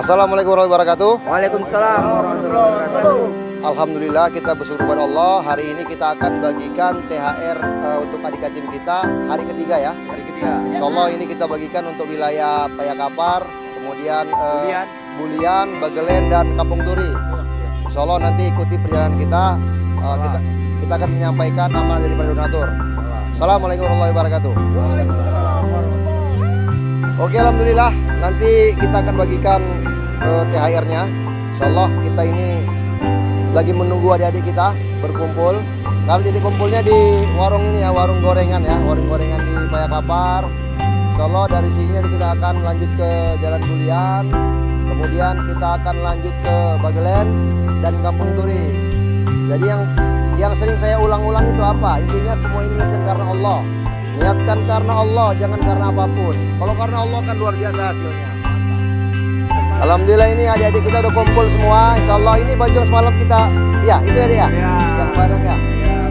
Assalamualaikum warahmatullahi wabarakatuh. Waalaikumsalam warahmatullahi wabarakatuh. Alhamdulillah kita bersyukur kepada Allah. Hari ini kita akan bagikan THR uh, untuk adik tim kita hari ketiga ya. Hari ketiga. Insya Allah ini kita bagikan untuk wilayah Payakapar, kemudian uh, Bulian. Bulian, Bagelen dan Kampung Turi. Insya Allah nanti ikuti perjalanan kita. Uh, kita kita akan menyampaikan amal dari para donatur. Assalamualaikum warahmatullahi wabarakatuh. Oke, alhamdulillah. Nanti kita akan bagikan uh, THR-nya. Insya Allah kita ini lagi menunggu adik-adik kita berkumpul. Kalau titik kumpulnya di warung ini ya, warung gorengan ya, warung gorengan di Payakapar. Insya Allah dari sini nanti kita akan lanjut ke Jalan Bulian, kemudian kita akan lanjut ke Bagelen dan Kampung Turi. Jadi yang yang sering saya ulang-ulang itu apa? Intinya semua ini niatkan karena Allah. Niatkan karena Allah, jangan karena apa pun. Kalau karena Allah kan luar biasa hasilnya. Alhamdulillah ini adik-adik kita udah kumpul semua. Insya Allah ini baju yang semalam kita, ya itu ya dia, Ya. yang bareng ya.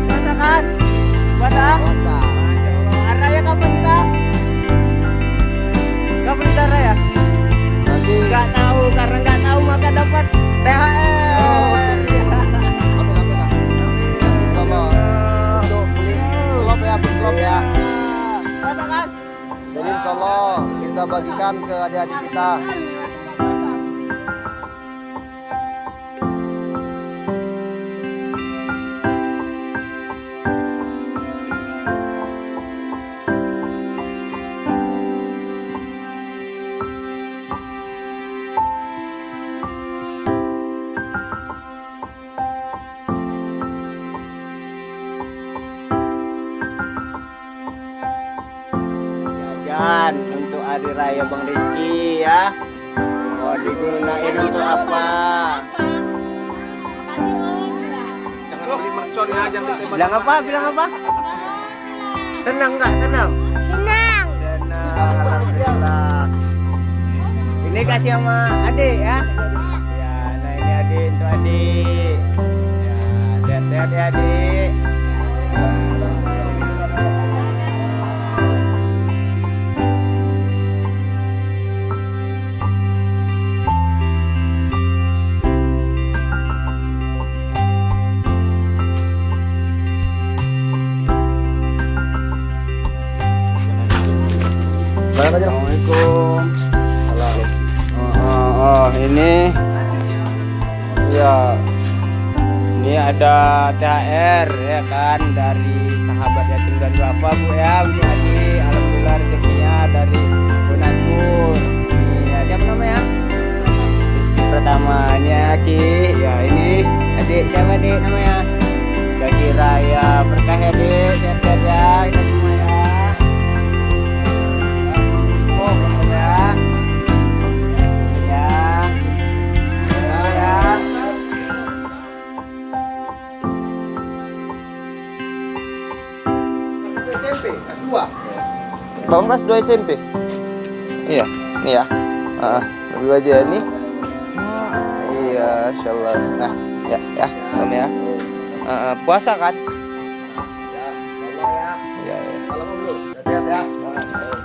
Puasa kan? Puasa? Puasa. Hari raya kapan kita? Kapan kita raya? Nanti. Gak tahu karena gak tahu maka dapat THR. Oh, Amin amin lah. Nanti Insya Allah untuk beli selop ya, beli selop ya. Puasa kan? Jadi Insya Allah kita bagikan ke adik-adik kita. Hari raya Bang Rizky ya. Mau digunain untuk apa? Jangan beli mercon ya, jangan Bilang apa? Bilang apa? Senang nggak? Senang? Senang. Senang. Alhamdulillah. Ini kasih sama adik ya. Ya, nah ini adik untuk adik. Ya, sehat-sehat ya adik. Aja. Assalamualaikum. Oh, oh, oh, ini. Ya ini ada THR ya kan dari sahabat yatim dan duafa bu ya untuk adik alhamdulillah rezekinya dari donatur ini ya siapa namanya? Rizky pertama ini ya Ki ya ini adik siapa adik namanya? Jaki Raya berkah SMP kelas 2. Bang kelas 2 SMP. Iya, nih ya. Heeh, lebih aja nih. Iya, insyaallah. Nah, ya, ya, Bang ya. Heeh, puasa kan? Ya, ya. Iya, iya. Salam dulu. Sehat ya. Ya.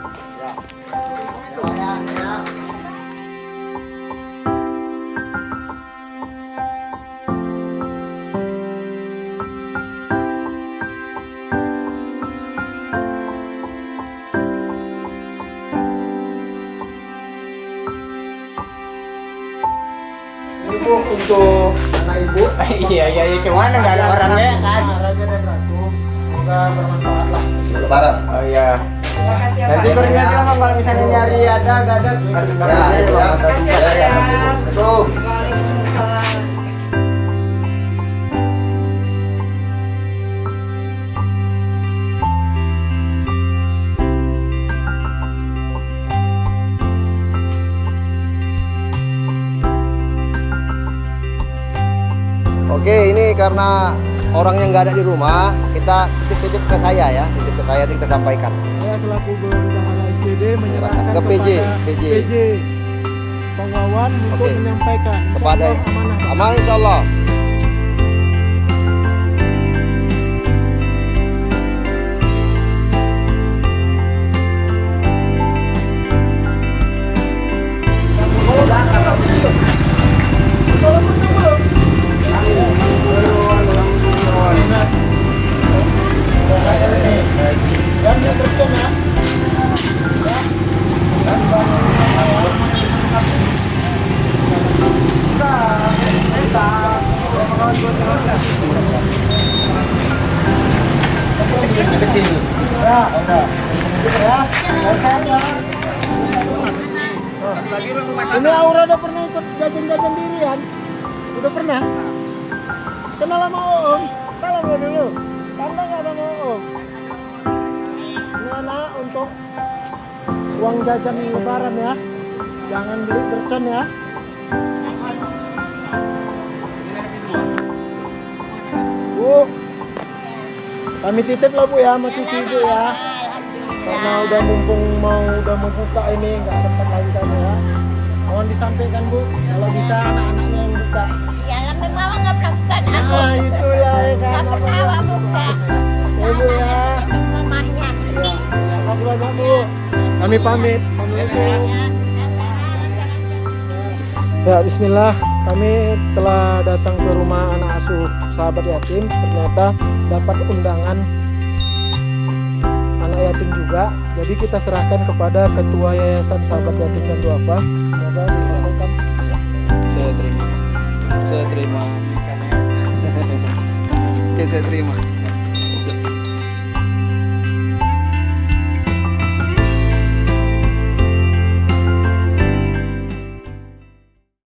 Ini bu untuk anak ibu. Iya, iya, iya. Ke mana nggak ada orangnya kan? Raja dan Ratu. Semoga bermanfaat lah. Lebaran. Oh iya. Nanti koordinasi sama kalau misalnya nyari ada, nggak ada. Ya, itu ya. Ya, ya. Karena orang yang nggak ada di rumah, kita titip-titip ke saya ya, titip ke saya kita sampaikan. Saya selaku bendahara SDD menyerahkan Ke PJ, PJ. Bang Wawan untuk Oke. menyampaikan Kepada amanah. Bang. aman insya Allah. Ya. Ya, ya. Ini Aura udah pernah ikut jajan-jajan dirian? Udah pernah? Kenal sama Oom? Salam lo dulu. Tanda nggak sama Oom? Ini untuk uang jajan lebaran ya. Jangan beli bercon ya. Bu, kami titip lah bu ya sama cucu ibu ya. Karena udah mumpung mau udah mau buka ini nggak sempat lagi kamu ya. Mohon disampaikan bu, kalau bisa anak-anaknya yang buka. Ya, lama mama nggak pernah buka Nah aku. itulah ya kan. Nggak pernah awak buka. Ya bu ya. Mamanya. Ya, terima kasih banyak bu. Kami pamit. Assalamualaikum. Ya Bismillah, kami telah datang ke rumah anak asuh sahabat yatim. Ternyata dapat undangan anak yatim juga. Jadi kita serahkan kepada ketua yayasan sahabat yatim dan duafa. Semoga disampaikan. Saya terima. Saya terima. Oke, saya terima.